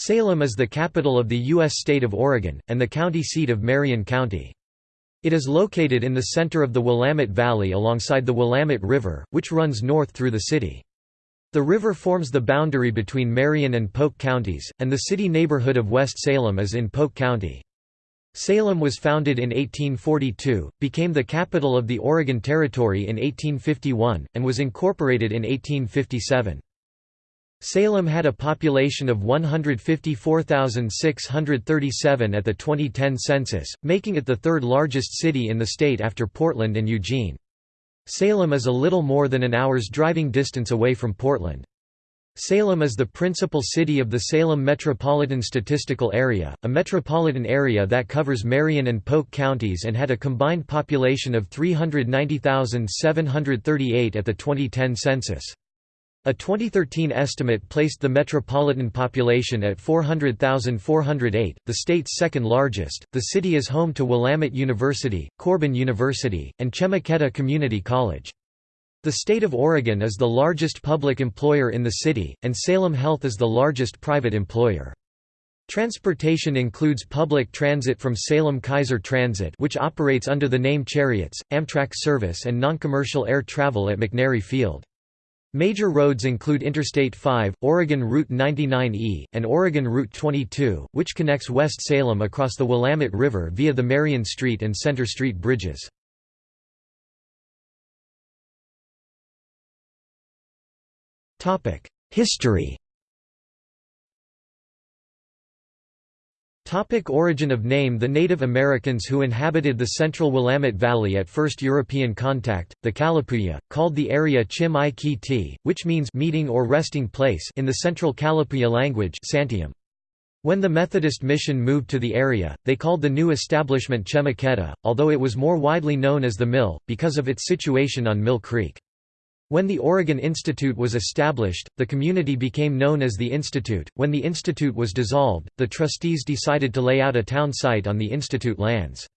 Salem is the capital of the U.S. state of Oregon, and the county seat of Marion County. It is located in the center of the Willamette Valley alongside the Willamette River, which runs north through the city. The river forms the boundary between Marion and Polk counties, and the city neighborhood of West Salem is in Polk County. Salem was founded in 1842, became the capital of the Oregon Territory in 1851, and was incorporated in 1857. Salem had a population of 154,637 at the 2010 census, making it the third largest city in the state after Portland and Eugene. Salem is a little more than an hour's driving distance away from Portland. Salem is the principal city of the Salem Metropolitan Statistical Area, a metropolitan area that covers Marion and Polk counties and had a combined population of 390,738 at the 2010 census. A 2013 estimate placed the metropolitan population at 400,408, the state's second largest. The city is home to Willamette University, Corban University, and Chemeketa Community College. The state of Oregon is the largest public employer in the city, and Salem Health is the largest private employer. Transportation includes public transit from Salem-Keizer Transit which operates under the name Cherriots, Amtrak service and noncommercial air travel at McNary Field. Major roads include Interstate 5, Oregon Route 99E, and Oregon Route 22, which connects West Salem across the Willamette River via the Marion Street and Center Street bridges. History Topic origin of name The Native Americans who inhabited the central Willamette Valley at first European contact, the Kalapuya, called the area Chim which means meeting or resting place in the central Kalapuya language Santiam. When the Methodist mission moved to the area, they called the new establishment Chemeketa, although it was more widely known as the Mill, because of its situation on Mill Creek. When the Oregon Institute was established, the community became known as the Institute. When the Institute was dissolved, the trustees decided to lay out a town site on the Institute lands.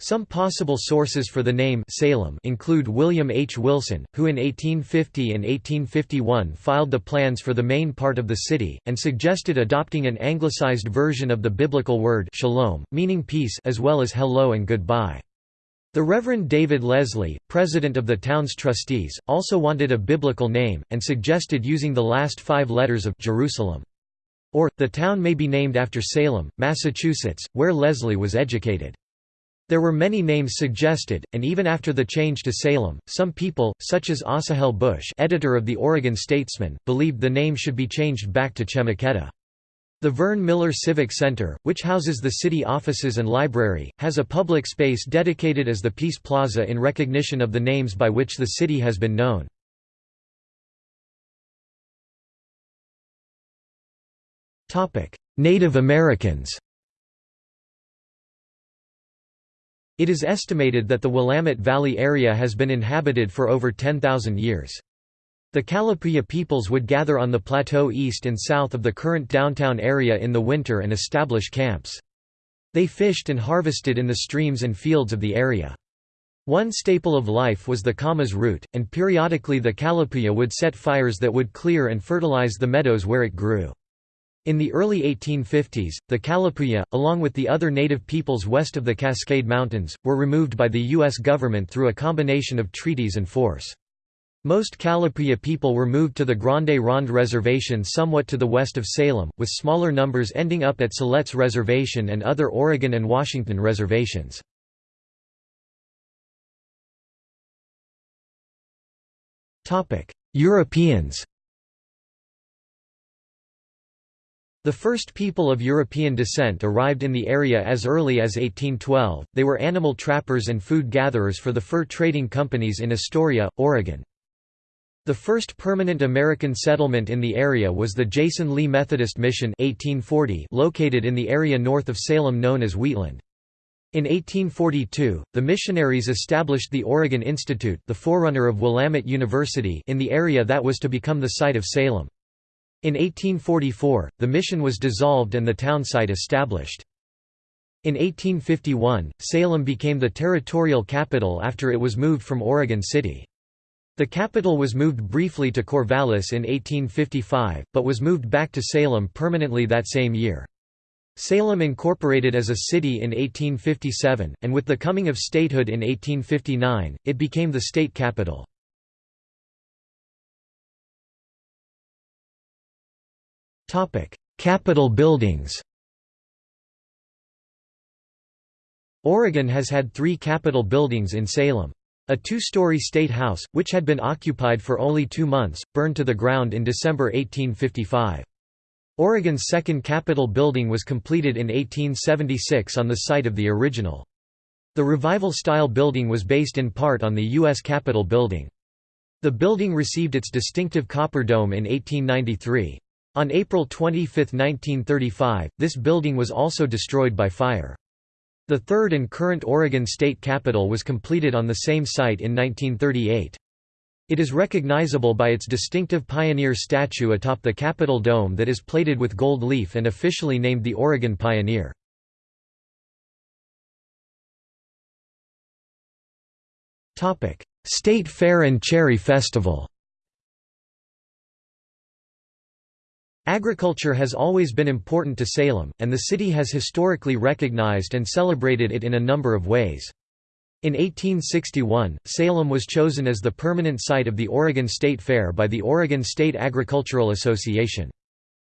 Some possible sources for the name Salem include William H. Wilson, who in 1850 and 1851 filed the plans for the main part of the city, and suggested adopting an anglicized version of the biblical word shalom, meaning peace as well as hello and goodbye. The Reverend David Leslie, president of the town's trustees, also wanted a biblical name, and suggested using the last five letters of Jerusalem. Or, the town may be named after Salem, Massachusetts, where Leslie was educated. There were many names suggested, and even after the change to Salem, some people, such as Asahel Bush editor of the Oregon Statesman, believed the name should be changed back to Chemeketa. The Vern Miller Civic Center, which houses the city offices and library, has a public space dedicated as the Peace Plaza in recognition of the names by which the city has been known. Native Americans It is estimated that the Willamette Valley area has been inhabited for over 10,000 years. The Kalapuya peoples would gather on the plateau east and south of the current downtown area in the winter and establish camps. They fished and harvested in the streams and fields of the area. One staple of life was the camas root, and periodically the Kalapuya would set fires that would clear and fertilize the meadows where it grew. In the early 1850s, the Kalapuya, along with the other native peoples west of the Cascade Mountains, were removed by the U.S. government through a combination of treaties and force. Most Kalapuya people were moved to the Grande Ronde Reservation somewhat to the west of Salem, with smaller numbers ending up at Siletz Reservation and other Oregon and Washington reservations. Europeans The first people of European descent arrived in the area as early as 1812, they were animal trappers and food gatherers for the fur trading companies in Astoria, Oregon. The first permanent American settlement in the area was the Jason Lee Methodist Mission 1840 located in the area north of Salem known as Wheatland. In 1842, the missionaries established the Oregon Institute the forerunner of Willamette University in the area that was to become the site of Salem. In 1844, the mission was dissolved and the town site established. In 1851, Salem became the territorial capital after it was moved from Oregon City. The capital was moved briefly to Corvallis in 1855, but was moved back to Salem permanently that same year. Salem incorporated as a city in 1857, and with the coming of statehood in 1859, it became the state capital. Capitol buildings Oregon has had three Capitol buildings in Salem. A two-story state house, which had been occupied for only two months, burned to the ground in December 1855. Oregon's second Capitol building was completed in 1876 on the site of the original. The Revival-style building was based in part on the U.S. Capitol building. The building received its distinctive copper dome in 1893. On April 25, 1935, this building was also destroyed by fire. The third and current Oregon State Capitol was completed on the same site in 1938. It is recognizable by its distinctive pioneer statue atop the Capitol dome that is plated with gold leaf and officially named the Oregon Pioneer. State Fair and Cherry Festival Agriculture has always been important to Salem, and the city has historically recognized and celebrated it in a number of ways. In 1861, Salem was chosen as the permanent site of the Oregon State Fair by the Oregon State Agricultural Association.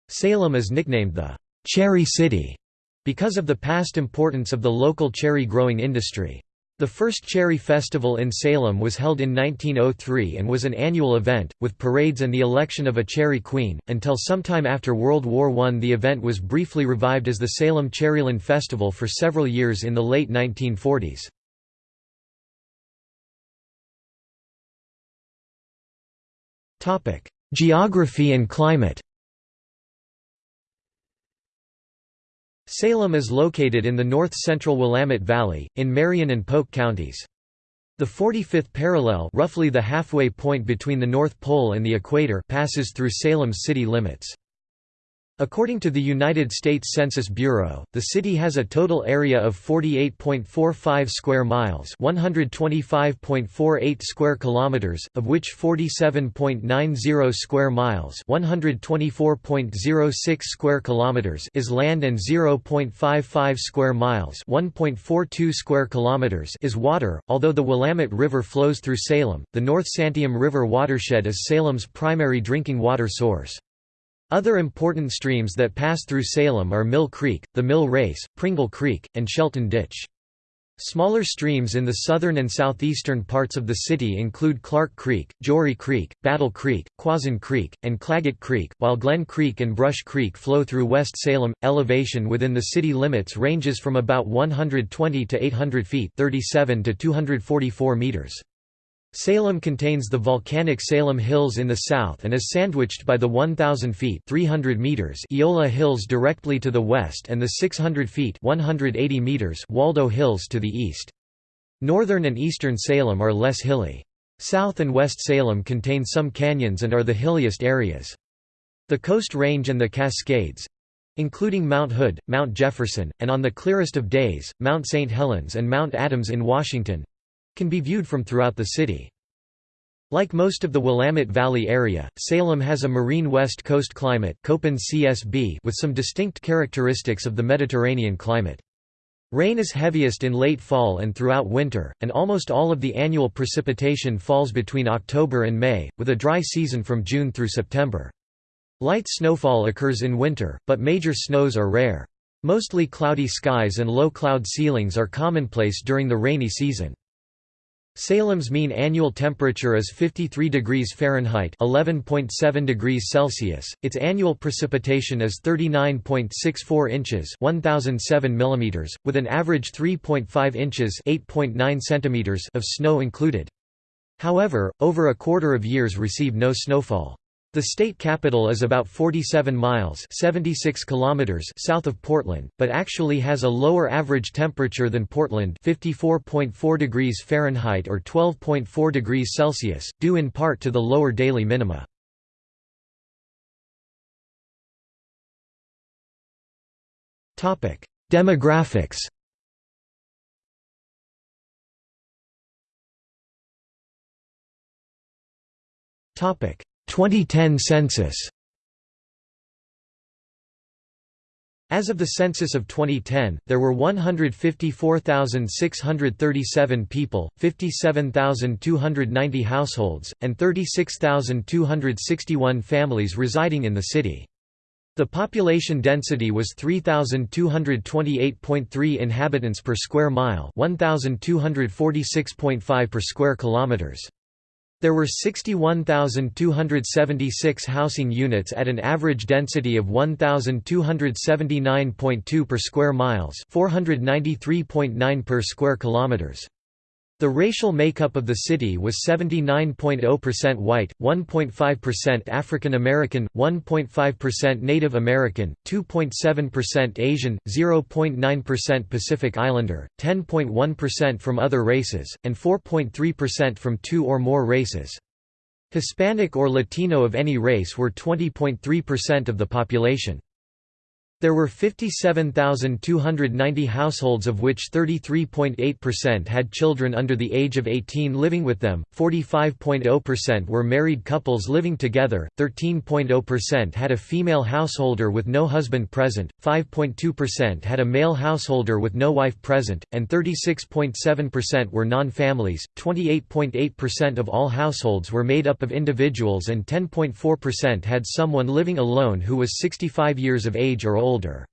Salem is nicknamed the «Cherry City» because of the past importance of the local cherry growing industry. The first Cherry Festival in Salem was held in 1903 and was an annual event, with parades and the election of a Cherry Queen. Until sometime after World War I, the event was briefly revived as the Salem Cherryland Festival for several years in the late 1940s. Geography and climate Salem is located in the north-central Willamette Valley, in Marion and Polk counties. The 45th parallel roughly the halfway point between the North Pole and the equator passes through Salem's city limits. According to the United States Census Bureau, the city has a total area of 48.45 square miles, 125.48 square kilometers, of which 47.90 square miles, 124.06 square kilometers is land and 0.55 square miles, 1.42 square kilometers is water. Although the Willamette River flows through Salem, the North Santiam River watershed is Salem's primary drinking water source. Other important streams that pass through Salem are Mill Creek, the Mill Race, Pringle Creek, and Shelton Ditch. Smaller streams in the southern and southeastern parts of the city include Clark Creek, Jory Creek, Battle Creek, Croisan Creek, and Claggett Creek, while Glen Creek and Brush Creek flow through West Salem. Elevation within the city limits ranges from about 120 to 800 feet, 37 to 244 meters. Salem contains the volcanic Salem Hills in the south and is sandwiched by the 1,000 feet 300 meters Eola Hills directly to the west and the 600 feet 180 meters Waldo Hills to the east. Northern and eastern Salem are less hilly. South and West Salem contain some canyons and are the hilliest areas. The Coast Range and the Cascades, including Mount Hood, Mount Jefferson, and on the clearest of days, Mount St. Helens and Mount Adams in Washington, can be viewed from throughout the city. Like most of the Willamette Valley area, Salem has a marine west coast climate with some distinct characteristics of the Mediterranean climate. Rain is heaviest in late fall and throughout winter, and almost all of the annual precipitation falls between October and May, with a dry season from June through September. Light snowfall occurs in winter, but major snows are rare. Mostly cloudy skies and low cloud ceilings are commonplace during the rainy season. Salem's mean annual temperature is 53 degrees Fahrenheit, 11.7 degrees Celsius. Its annual precipitation is 39.64 inches, 1007 millimeters, with an average 3.5 inches, 8.9 centimeters of snow included. However, over a quarter of years receive no snowfall. The state capital is about 47 miles 76 kilometers south of Portland, but actually has a lower average temperature than Portland 54.4 degrees Fahrenheit or 12.4 degrees Celsius, due in part to the lower daily minima. Demographics 2010 census As of the census of 2010, there were 154,637 people, 57,290 households, and 36,261 families residing in the city. The population density was 3228.3 inhabitants per square mile, 1246.5 per square kilometers. There were 61,276 housing units at an average density of 1,279.2 per square miles 493.9 per square kilometers. The racial makeup of the city was 79.0% white, 1.5% African American, 1.5% Native American, 2.7% Asian, 0.9% Pacific Islander, 10.1% from other races, and 4.3% from two or more races. Hispanic or Latino of any race were 20.3% of the population. There were 57,290 households of which 33.8% had children under the age of 18 living with them, 45.0% were married couples living together, 13.0% had a female householder with no husband present, 5.2% had a male householder with no wife present, and 36.7% were non-families, 28.8% of all households were made up of individuals and 10.4% had someone living alone who was 65 years of age or older older.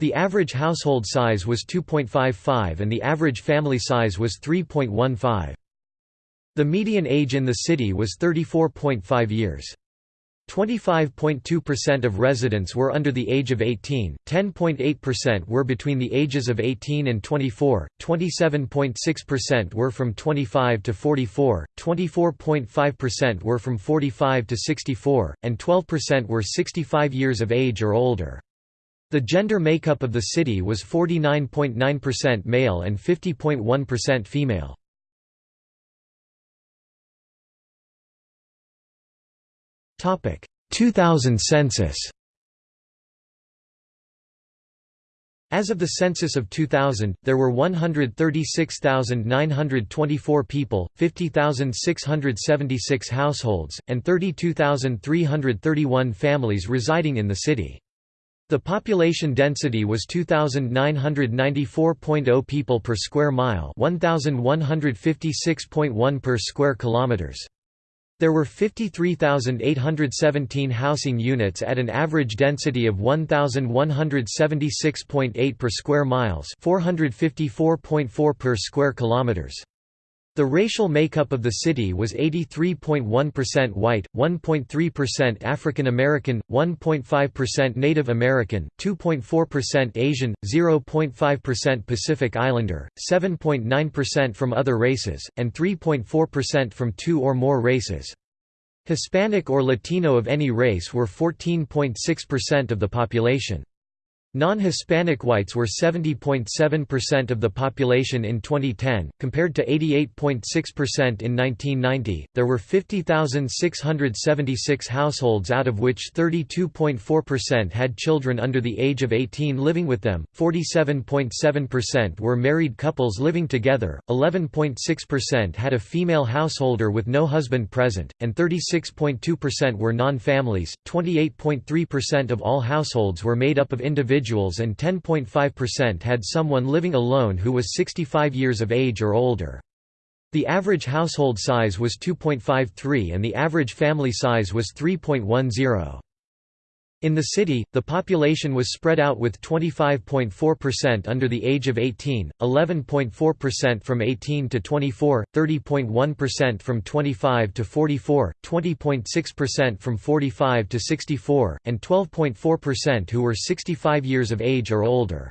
The average household size was 2.55 and the average family size was 3.15. The median age in the city was 34.5 years. 25.2% of residents were under the age of 18, 10.8% were between the ages of 18 and 24, 27.6% were from 25 to 44, 24.5% were from 45 to 64, and 12% were 65 years of age or older. The gender makeup of the city was 49.9% male and 50.1% female. Topic 2000 census. As of the census of 2000, there were 136,924 people, 50,676 households, and 32,331 families residing in the city. The population density was 2994.0 people per square mile, 1156.1 per square kilometers. There were 53,817 housing units at an average density of 1176.8 per square miles, 454.4 per square kilometers. The racial makeup of the city was 83.1% white, 1.3% African American, 1.5% Native American, 2.4% Asian, 0.5% Pacific Islander, 7.9% from other races, and 3.4% from two or more races. Hispanic or Latino of any race were 14.6% of the population. Non-Hispanic whites were 70.7% of the population in 2010, compared to 88.6% in 1990. There were 50,676 households out of which 32.4% had children under the age of 18 living with them, 47.7% were married couples living together, 11.6% had a female householder with no husband present, and 36.2% were non-families. 28.3% of all households were made up of individuals individuals and 10.5% had someone living alone who was 65 years of age or older. The average household size was 2.53 and the average family size was 3.10. In the city, the population was spread out with 25.4% under the age of 18, 11.4% from 18 to 24, 30.1% from 25 to 44, 20.6% from 45 to 64, and 12.4% who were 65 years of age or older.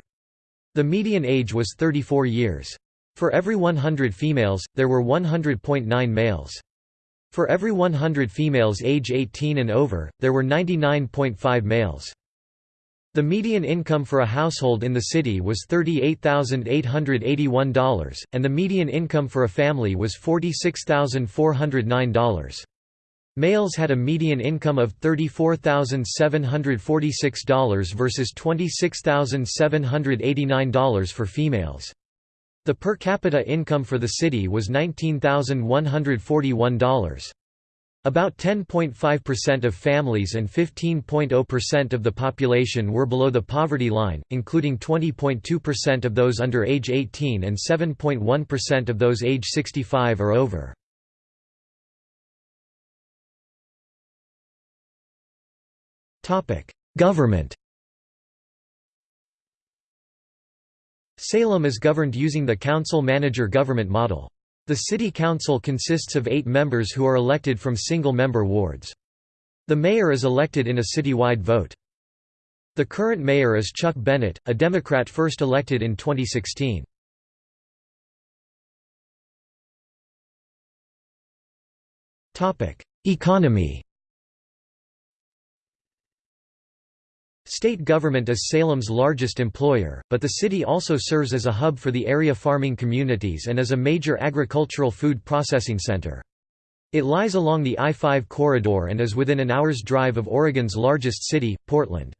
The median age was 34 years. For every 100 females, there were 100.9 males. For every 100 females age 18 and over, there were 99.5 males. The median income for a household in the city was $38,881, and the median income for a family was $46,409. Males had a median income of $34,746 versus $26,789 for females. The per capita income for the city was $19,141. About 10.5% of families and 15.0% of the population were below the poverty line, including 20.2% of those under age 18 and 7.1% of those age 65 or over. Government Salem is governed using the council-manager government model. The city council consists of eight members who are elected from single-member wards. The mayor is elected in a citywide vote. The current mayor is Chuck Bennett, a Democrat first elected in 2016. Economy State government is Salem's largest employer, but the city also serves as a hub for the area farming communities and as a major agricultural food processing center. It lies along the I-5 corridor and is within an hour's drive of Oregon's largest city, Portland.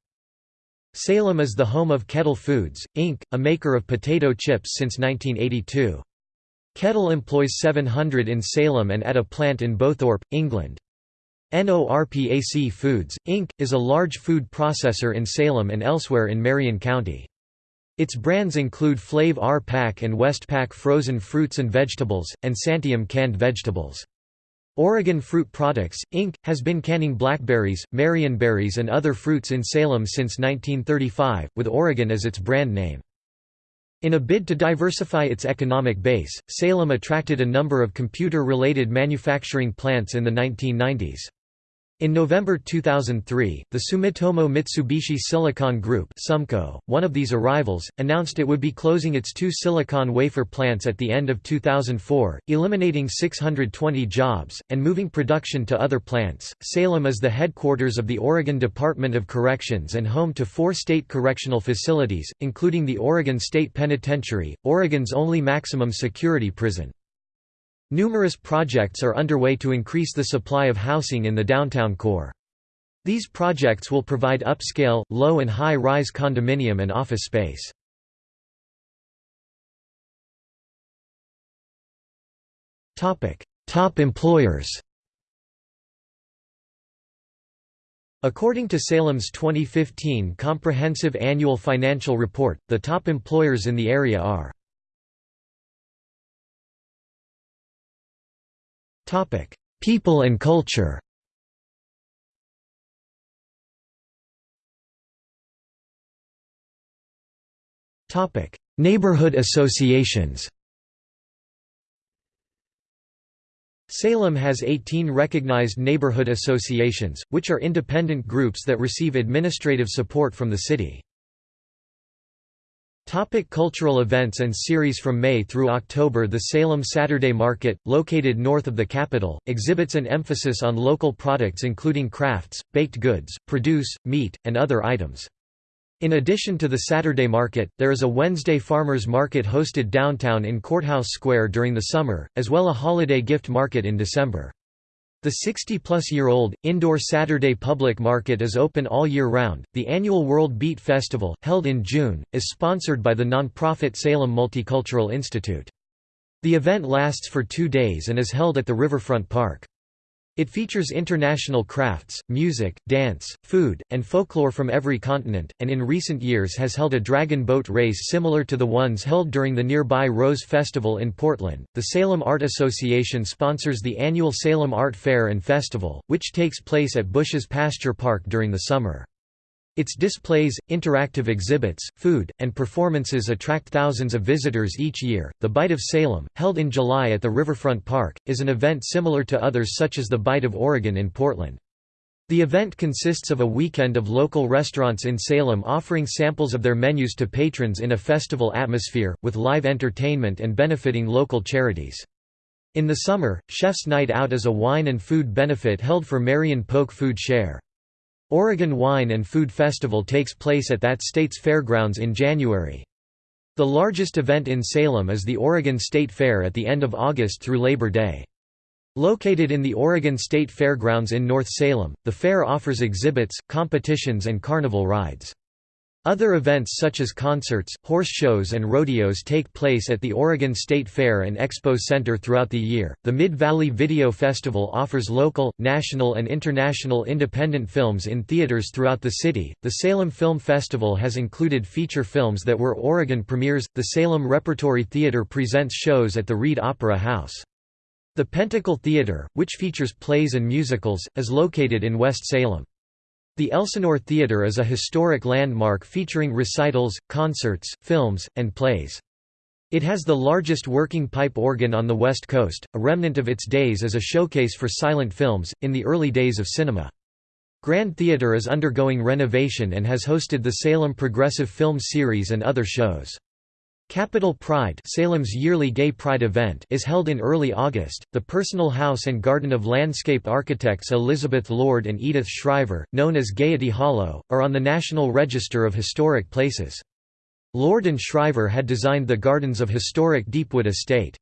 Salem is the home of Kettle Foods, Inc., a maker of potato chips since 1982. Kettle employs 700 in Salem and at a plant in Bowthorpe, England. NORPAC Foods, Inc., is a large food processor in Salem and elsewhere in Marion County. Its brands include Flav R Pac and Westpak frozen fruits and vegetables, and Santiam canned vegetables. Oregon Fruit Products, Inc., has been canning blackberries, marionberries and other fruits in Salem since 1935, with Oregon as its brand name. In a bid to diversify its economic base, Salem attracted a number of computer-related manufacturing plants in the 1990s. In November 2003, the Sumitomo Mitsubishi Silicon Group Sumco, one of these arrivals, announced it would be closing its two silicon wafer plants at the end of 2004, eliminating 620 jobs, and moving production to other plants. Salem is the headquarters of the Oregon Department of Corrections and home to four state correctional facilities, including the Oregon State Penitentiary, Oregon's only maximum security prison. Numerous projects are underway to increase the supply of housing in the downtown core. These projects will provide upscale, low and high-rise condominium and office space. Top employers According to Salem's 2015 Comprehensive Annual Financial Report, the top employers in the area are Topic: People and culture. Topic: Neighborhood associations. Salem has 18 recognized neighborhood associations, which are independent groups that receive administrative support from the city. Topic cultural events and series From May through October The Salem Saturday Market, located north of the capital, exhibits an emphasis on local products including crafts, baked goods, produce, meat, and other items. In addition to the Saturday Market, there is a Wednesday Farmers Market hosted downtown in Courthouse Square during the summer, as well a holiday gift market in December. The 60-plus-year-old, indoor Saturday public market is open all year round. The annual World Beat Festival, held in June, is sponsored by the nonprofit Salem Multicultural Institute. The event lasts for two days and is held at the Riverfront Park. It features international crafts, music, dance, food, and folklore from every continent, and in recent years has held a dragon boat race similar to the ones held during the nearby Rose Festival in Portland. The Salem Art Association sponsors the annual Salem Art Fair and Festival, which takes place at Bush's Pasture Park during the summer. Its displays, interactive exhibits, food, and performances attract thousands of visitors each year. The Bite of Salem, held in July at the Riverfront Park, is an event similar to others such as the Bite of Oregon in Portland. The event consists of a weekend of local restaurants in Salem offering samples of their menus to patrons in a festival atmosphere, with live entertainment and benefiting local charities. In the summer, Chef's Night Out is a wine and food benefit held for Marion Polk Food Share. Oregon Wine and Food Festival takes place at that state's fairgrounds in January. The largest event in Salem is the Oregon State Fair at the end of August through Labor Day. Located in the Oregon State Fairgrounds in North Salem, the fair offers exhibits, competitions and carnival rides. Other events such as concerts, horse shows, and rodeos take place at the Oregon State Fair and Expo Center throughout the year. The Mid Valley Video Festival offers local, national, and international independent films in theaters throughout the city. The Salem Film Festival has included feature films that were Oregon premieres. The Salem Repertory Theater presents shows at the Reed Opera House. The Pentacle Theater, which features plays and musicals, is located in West Salem. The Elsinore Theatre is a historic landmark featuring recitals, concerts, films, and plays. It has the largest working pipe organ on the West Coast, a remnant of its days as a showcase for silent films, in the early days of cinema. Grand Theatre is undergoing renovation and has hosted the Salem Progressive Film Series and other shows. Capital Pride Salem's yearly Gay Pride event is held in early August. The personal house and garden of landscape architects Elizabeth Lord and Edith Schryver, known as Gaiety Hollow, are on the National Register of Historic Places. Lord and Schryver had designed the gardens of historic Deepwood Estate.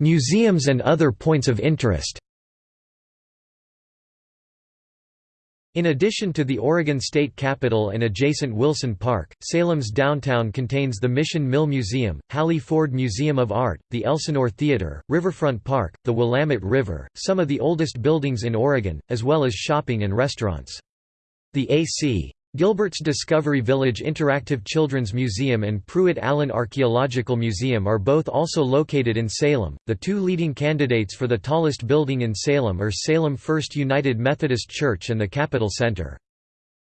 Museums and other points of interest In addition to the Oregon State Capitol and adjacent Wilson Park, Salem's downtown contains the Mission Mill Museum, Hallie Ford Museum of Art, the Elsinore Theater, Riverfront Park, the Willamette River, some of the oldest buildings in Oregon, as well as shopping and restaurants. The A.C. Gilbert's Discovery Village Interactive Children's Museum and Prewitt Allen Archaeological Museum are both also located in Salem. The two leading candidates for the tallest building in Salem are Salem First United Methodist Church and the Capitol Center.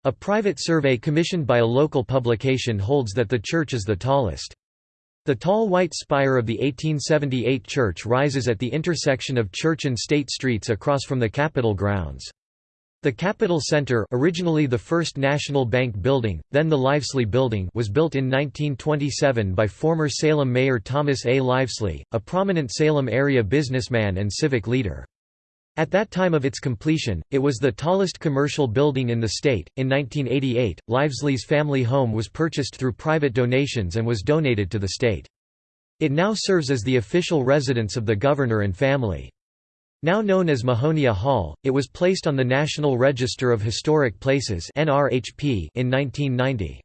A private survey commissioned by a local publication holds that the church is the tallest. The tall white spire of the 1878 church rises at the intersection of Church and State Streets across from the Capitol grounds. The Capitol Center originally the first National Bank building, then the Livesley Building was built in 1927 by former Salem Mayor Thomas A. Livesley, a prominent Salem area businessman and civic leader. At that time of its completion, it was the tallest commercial building in the state. In 1988, Livesley's family home was purchased through private donations and was donated to the state. It now serves as the official residence of the governor and family. Now known as Mahonia Hall, it was placed on the National Register of Historic Places in 1990.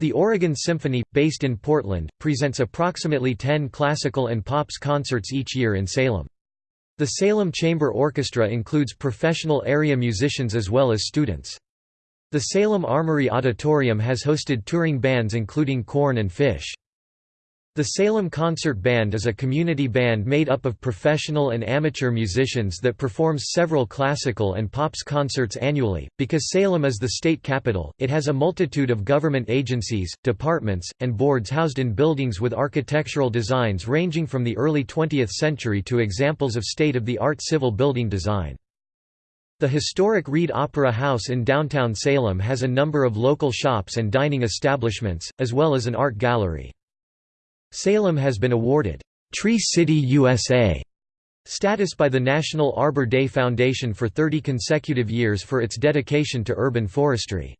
The Oregon Symphony, based in Portland, presents approximately 10 classical and pops concerts each year in Salem. The Salem Chamber Orchestra includes professional area musicians as well as students. The Salem Armory Auditorium has hosted touring bands including Korn and Phish. The Salem Concert Band is a community band made up of professional and amateur musicians that performs several classical and pops concerts annually. Because Salem is the state capital, it has a multitude of government agencies, departments, and boards housed in buildings with architectural designs ranging from the early 20th century to examples of state-of-the-art civil building design. The historic Reed Opera House in downtown Salem has a number of local shops and dining establishments, as well as an art gallery. Salem has been awarded, "'Tree City USA' status by the National Arbor Day Foundation for 30 consecutive years for its dedication to urban forestry.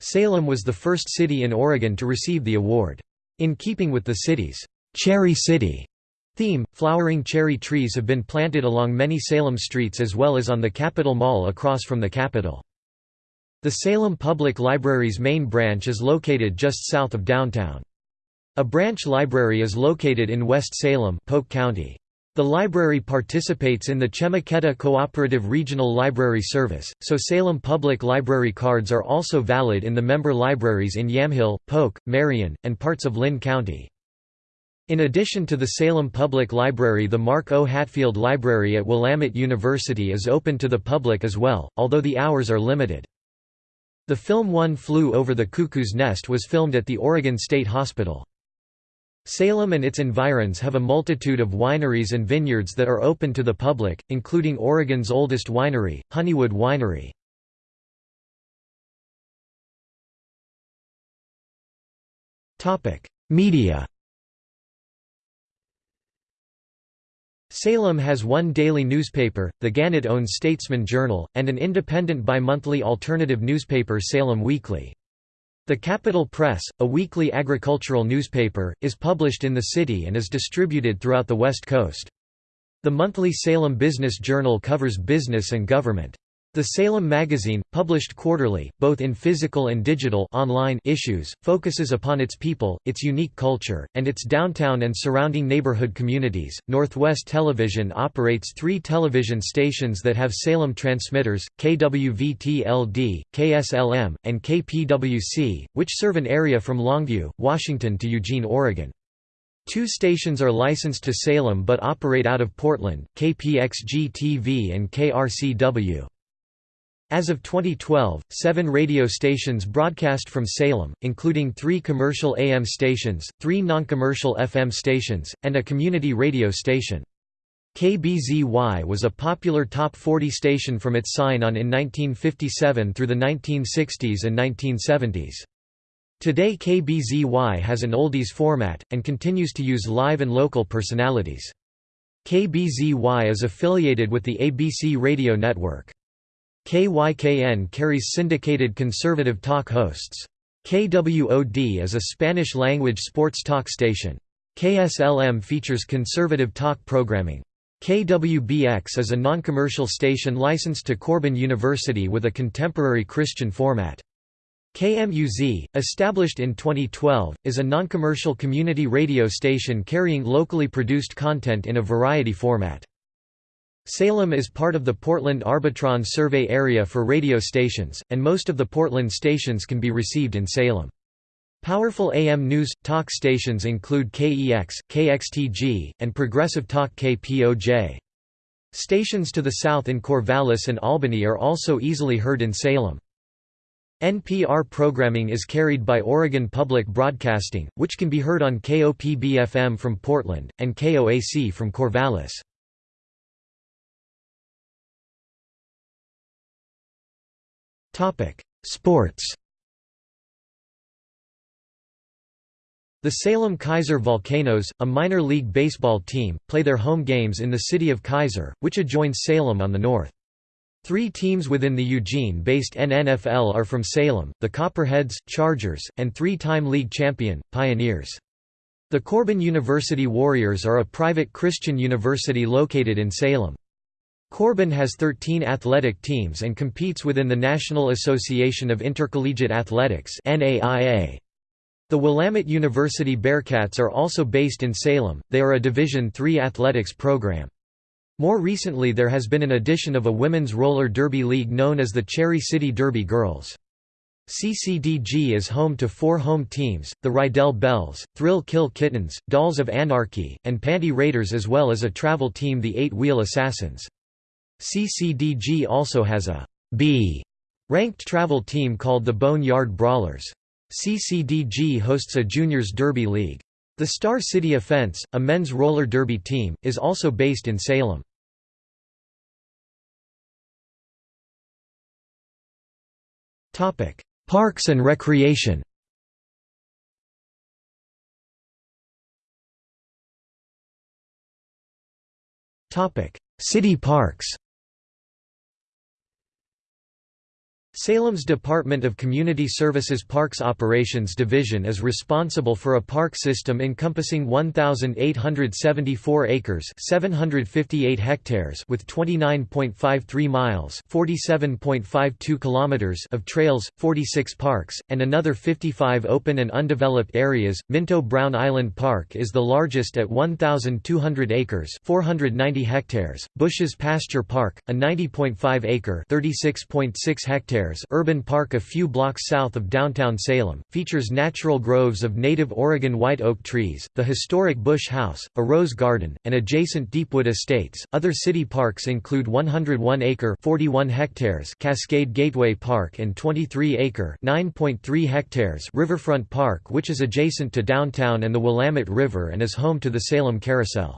Salem was the first city in Oregon to receive the award. In keeping with the city's Cherry City theme, flowering cherry trees have been planted along many Salem streets as well as on the Capitol Mall across from the Capitol. The Salem Public Library's main branch is located just south of downtown. A branch library is located in West Salem Polk County. The library participates in the Chemeketa Cooperative Regional Library Service, so Salem Public Library cards are also valid in the member libraries in Yamhill, Polk, Marion, and parts of Linn County. In addition to the Salem Public Library the Mark O. Hatfield Library at Willamette University is open to the public as well, although the hours are limited. The film One Flew Over the Cuckoo's Nest was filmed at the Oregon State Hospital. Salem and its environs have a multitude of wineries and vineyards that are open to the public, including Oregon's oldest winery, Honeywood Winery. Media Salem has one daily newspaper, the Gannett-owned Statesman Journal, and an independent bi-monthly alternative newspaper Salem Weekly. The Capital Press, a weekly agricultural newspaper, is published in the city and is distributed throughout the West Coast. The monthly Salem Business Journal covers business and government. The Salem magazine, published quarterly, both in physical and digital online issues, focuses upon its people, its unique culture, and its downtown and surrounding neighborhood communities. Northwest Television operates three television stations that have Salem transmitters, KWVT-LD, KSLM, and KPWC, which serve an area from Longview, Washington to Eugene, Oregon. Two stations are licensed to Salem but operate out of Portland, KPXG-TV and KRCW. As of 2012, seven radio stations broadcast from Salem, including three commercial AM stations, three non-commercial FM stations, and a community radio station. KBZY was a popular top 40 station from its sign-on in 1957 through the 1960s and 1970s. Today KBZY has an oldies format, and continues to use live and local personalities. KBZY is affiliated with the ABC radio network. KYKN carries syndicated conservative talk hosts. KWOD is a Spanish-language sports talk station. KSLM features conservative talk programming. KWBX is a non-commercial station licensed to Corban University with a contemporary Christian format. KMUZ, established in 2012, is a non-commercial community radio station carrying locally produced content in a variety format. Salem is part of the Portland Arbitron survey area for radio stations, and most of the Portland stations can be received in Salem. Powerful AM news, talk stations include KEX, KXTG, and Progressive Talk KPOJ. Stations to the south in Corvallis and Albany are also easily heard in Salem. NPR programming is carried by Oregon Public Broadcasting, which can be heard on KOPB-FM from Portland, and KOAC from Corvallis. Sports The Salem Keizer Volcanoes, a minor league baseball team, play their home games in the city of Keizer, which adjoins Salem on the north. Three teams within the Eugene-based NNFL are from Salem, the Copperheads, Chargers, and three-time league champion, Pioneers. The Corban University Warriors are a private Christian university located in Salem. Corban has 13 athletic teams and competes within the National Association of Intercollegiate Athletics The Willamette University Bearcats are also based in Salem, they are a Division III athletics program. More recently there has been an addition of a women's roller derby league known as the Cherry City Derby Girls. CCDG is home to four home teams, the Rydell Belles, Thrill Kill Kittens, Dolls of Anarchy, and Panty Raiders as well as a travel team the Eight Wheel Assassins. CCDG also has a B ranked travel team called the Bone Yard Brawlers. CCDG hosts a juniors derby league. The Star City Offense, a men's roller derby team, is also based in Salem. Parks and recreation City parks Salem's Department of Community Services Parks Operations Division is responsible for a park system encompassing 1,874 acres 758 hectares with 29.53 miles 47.52 kilometers of trails, 46 parks, and another 55 open and undeveloped areas. Minto Brown Island Park is the largest at 1,200 acres 490 hectares. Bush's Pasture Park, a 90.5 acre 36.6 hectares urban park a few blocks south of downtown Salem, features natural groves of native Oregon white oak trees, the historic Bush House, a rose garden, and adjacent Deepwood Estates. Other city parks include 101-acre (41 hectares) Cascade Gateway Park and 23-acre (9.3 hectares) Riverfront Park, which is adjacent to downtown and the Willamette River and is home to the Salem Carousel.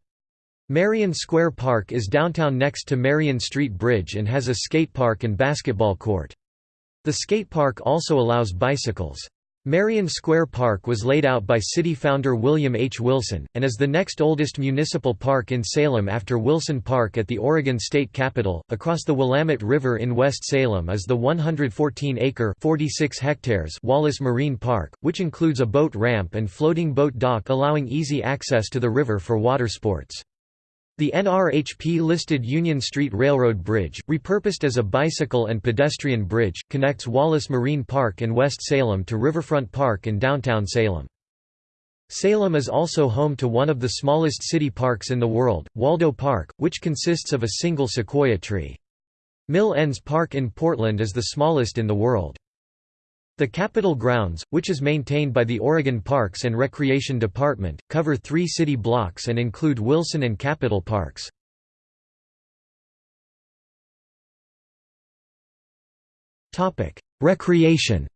Marion Square Park is downtown next to Marion Street Bridge and has a skate park and basketball court. The skate park also allows bicycles. Marion Square Park was laid out by city founder William H. Wilson, and is the next oldest municipal park in Salem after Wilson Park at the Oregon State Capitol. Across the Willamette River in West Salem is the 114-acre (46 hectares) Wallace Marine Park, which includes a boat ramp and floating boat dock allowing easy access to the river for water sports. The NRHP-listed Union Street Railroad Bridge, repurposed as a bicycle and pedestrian bridge, connects Wallace Marine Park in West Salem to Riverfront Park in downtown Salem. Salem is also home to one of the smallest city parks in the world, Waldo Park, which consists of a single sequoia tree. Mill Ends Park in Portland is the smallest in the world. The Capitol grounds, which is maintained by the Oregon Parks and Recreation Department, cover three city blocks and include Wilson and Capitol Parks. Recreation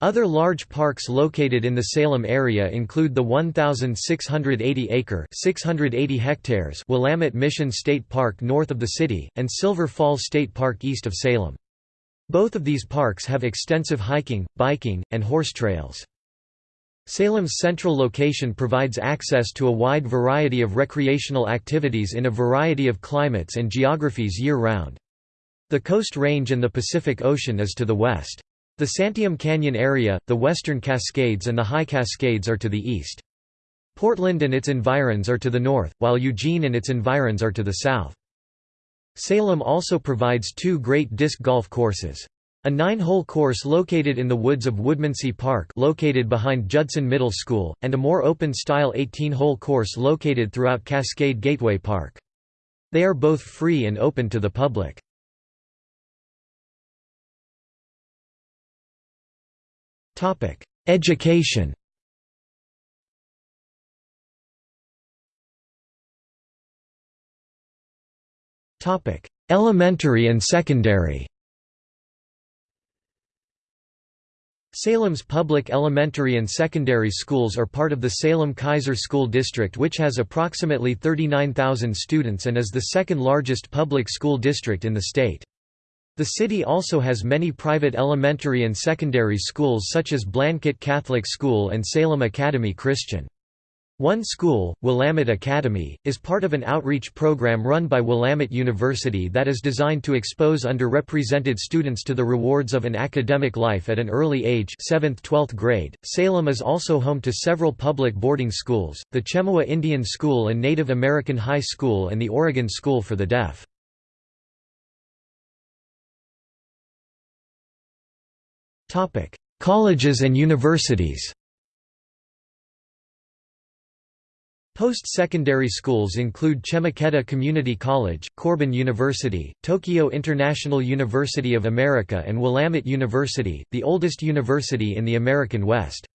Other large parks located in the Salem area include the 1,680-acre (680 hectares) Willamette Mission State Park north of the city, and Silver Falls State Park east of Salem. Both of these parks have extensive hiking, biking, and horse trails. Salem's central location provides access to a wide variety of recreational activities in a variety of climates and geographies year-round. The Coast Range and the Pacific Ocean is to the west. The Santiam Canyon area, the Western Cascades and the High Cascades are to the east. Portland and its environs are to the north, while Eugene and its environs are to the south. Salem also provides two great disc golf courses. A nine-hole course located in the woods of Woodmansee Park located behind Judson Middle School, and a more open-style 18-hole course located throughout Cascade Gateway Park. They are both free and open to the public. Education Elementary and secondary Salem's public elementary and secondary schools are part of the Salem-Keizer School District which has approximately 39,000 students and is the second largest public school district in the state. The city also has many private elementary and secondary schools such as Blanchet Catholic School and Salem Academy Christian. One school, Willamette Academy, is part of an outreach program run by Willamette University that is designed to expose underrepresented students to the rewards of an academic life at an early age 7th–12th grade. Salem is also home to several public boarding schools, the Chemawa Indian School and Native American High School and the Oregon School for the Deaf. Colleges and universities Post-secondary schools include Chemeketa Community College, Corban University, Tokyo International University of America and Willamette University, the oldest university in the American West.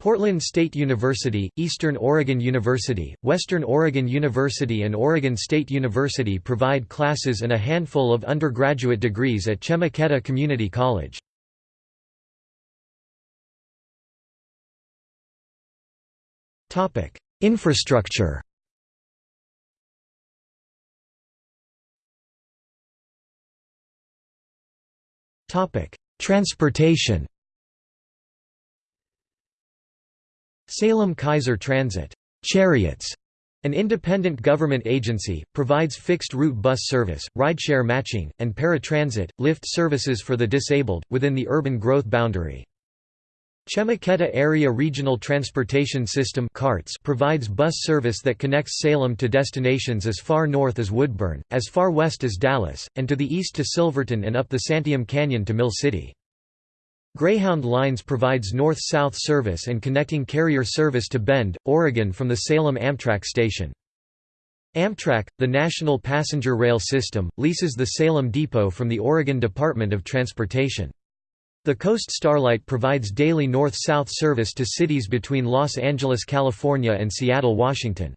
Portland State University, Eastern Oregon University, Western Oregon University and Oregon State University provide classes and a handful of undergraduate degrees at Chemeketa Community College. Topic: Infrastructure Transportation Salem Keizer Transit Cherriots, an independent government agency, provides fixed-route bus service, rideshare matching, and paratransit, lift services for the disabled, within the urban growth boundary. Chemeketa Area Regional Transportation System provides bus service that connects Salem to destinations as far north as Woodburn, as far west as Dallas, and to the east to Silverton and up the Santiam Canyon to Mill City. Greyhound Lines provides north-south service and connecting carrier service to Bend, Oregon from the Salem Amtrak station. Amtrak, the national passenger rail system, leases the Salem Depot from the Oregon Department of Transportation. The Coast Starlight provides daily north-south service to cities between Los Angeles, California and Seattle, Washington.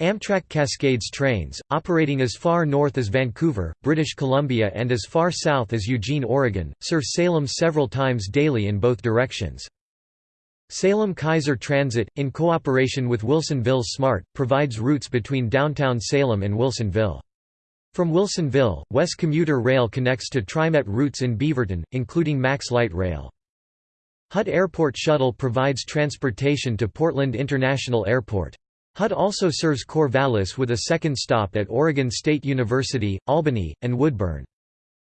Amtrak Cascades trains, operating as far north as Vancouver, British Columbia and as far south as Eugene, Oregon, serve Salem several times daily in both directions. Salem Keizer Transit, in cooperation with Wilsonville SMART, provides routes between downtown Salem and Wilsonville. From Wilsonville, WES Commuter Rail connects to TriMet routes in Beaverton, including Max Light Rail. HUD Airport Shuttle provides transportation to Portland International Airport. HUD also serves Corvallis with a second stop at Oregon State University, Albany, and Woodburn.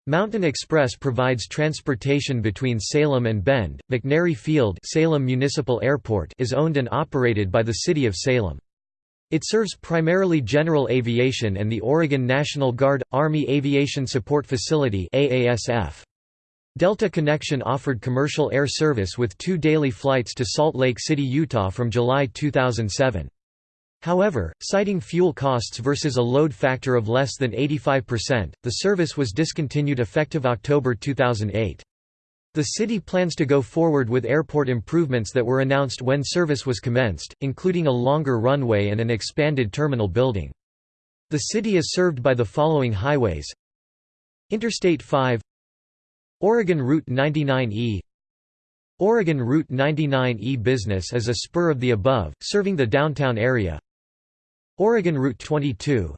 Mountain Express provides transportation between Salem and Bend. McNary Field Salem Municipal Airport is owned and operated by the City of Salem. It serves primarily general aviation and the Oregon National Guard – Army Aviation Support Facility Delta Connection offered commercial air service with two daily flights to Salt Lake City, Utah from July 2007. However, citing fuel costs versus a load factor of less than 85%, the service was discontinued effective October 2008. The city plans to go forward with airport improvements that were announced when service was commenced, including a longer runway and an expanded terminal building. The city is served by the following highways. Interstate 5 Oregon Route 99E Oregon Route 99E Business is a spur of the above, serving the downtown area. Oregon Route 22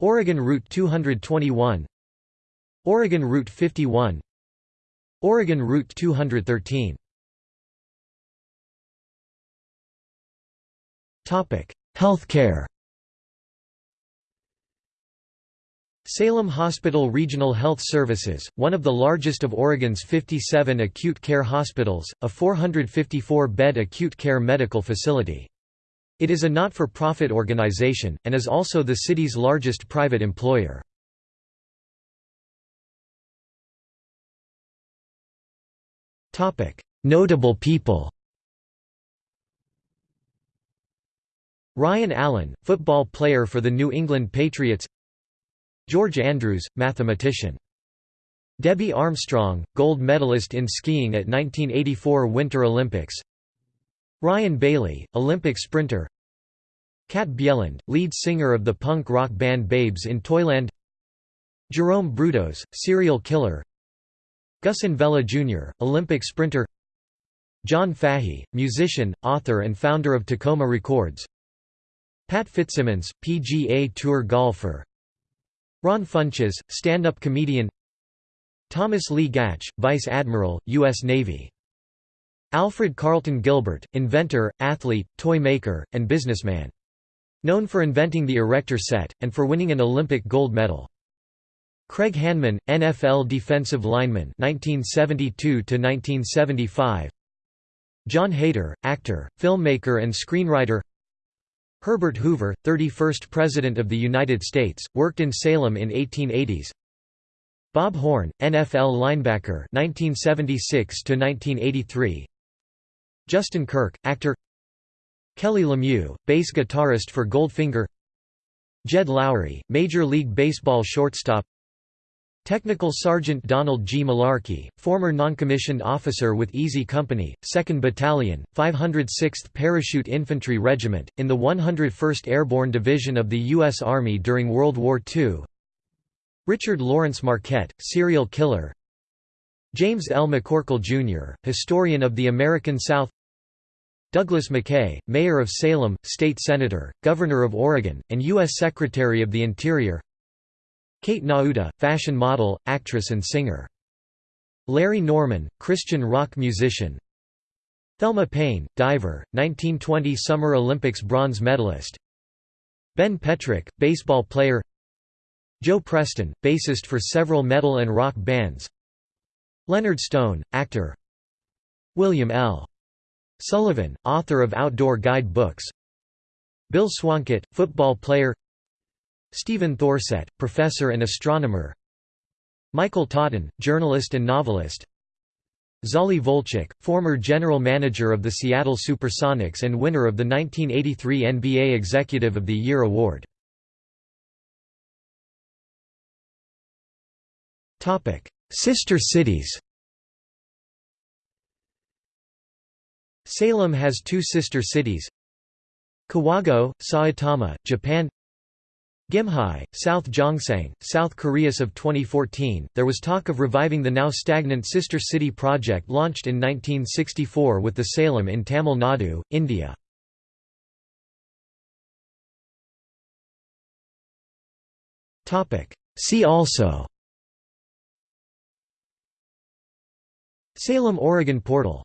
Oregon Route 221 Oregon Route 51 Oregon Route 213 Topic: Healthcare Salem Hospital Regional Health Services, one of the largest of Oregon's 57 acute care hospitals, a 454-bed acute care medical facility. It is a not-for-profit organization, and is also the city's largest private employer. Notable people Ryan Allen, football player for the New England Patriots George Andrews, mathematician Debbie Armstrong, gold medalist in skiing at 1984 Winter Olympics Ryan Bailey, Olympic sprinter Kat Bjelland, lead singer of the punk rock band Babes in Toyland Jerome Brudos, serial killer Gus Envela Jr., Olympic sprinter John Fahey, musician, author and founder of Takoma Records Pat Fitzsimmons, PGA Tour golfer Ron Funches, stand-up comedian Thomas Lee Gatch, Vice Admiral, U.S. Navy Alfred Carlton Gilbert, inventor, athlete, toy maker, and businessman. Known for inventing the erector set, and for winning an Olympic gold medal. Craig Hanneman, NFL defensive lineman 1972 1975. Jon Heder, actor, filmmaker and screenwriter. Herbert Hoover, 31st President of the United States, worked in Salem in 1880s. Bob Horn, NFL linebacker 1976 to 1983. Justin Kirk, actor. Kelly Lemieux, bass guitarist for Goldfinger. Jed Lowrie, Major League Baseball shortstop. Technical Sergeant Donald G. Malarkey, former noncommissioned officer with Easy Company, 2nd Battalion, 506th Parachute Infantry Regiment, in the 101st Airborne Division of the U.S. Army during World War II Richard Lawrence Marquette, serial killer James L. McCorkle, Jr., historian of the American South Douglas McKay, Mayor of Salem, State Senator, Governor of Oregon, and U.S. Secretary of the Interior Kate Nauta, fashion model, actress and singer. Larry Norman, Christian rock musician. Thelma Payne, diver, 1920 Summer Olympics bronze medalist. Ben Petrick, baseball player. Joe Preston, bassist for several metal and rock bands. Leonard Stone, actor. William L. Sullivan, author of outdoor guide books Bill Swancutt, football player Stephen Thorsett, professor and astronomer. Michael Totten, journalist and novelist. Zollie Volchok, former general manager of the Seattle Supersonics and winner of the 1983 NBA Executive of the Year award. Sister cities. Salem has two sister cities. Kawagoe, Saitama, Japan Gimhae, South Gyeongsang, South Korea's of 2014, there was talk of reviving the now stagnant Sister City project launched in 1964 with the Salem in Tamil Nadu, India. See also Salem Oregon portal